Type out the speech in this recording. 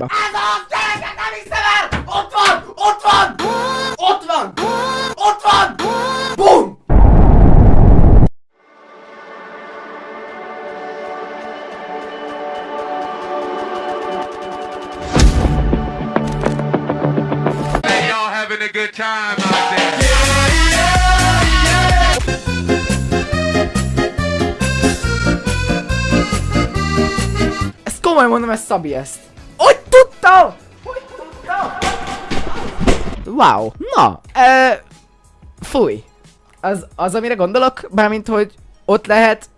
Ez az! Gyerekek, nem hiszem el! Ott van! Ott van! Ott van! Ott van! Bum! Hey, y'all having a good time out there. Ezt komolyan mondom, ez Szabi ezt. Hogy tudtam? Hogy tudtam? Wow. Na, ö, fúj. Az, az, amire gondolok, mármint, hogy ott lehet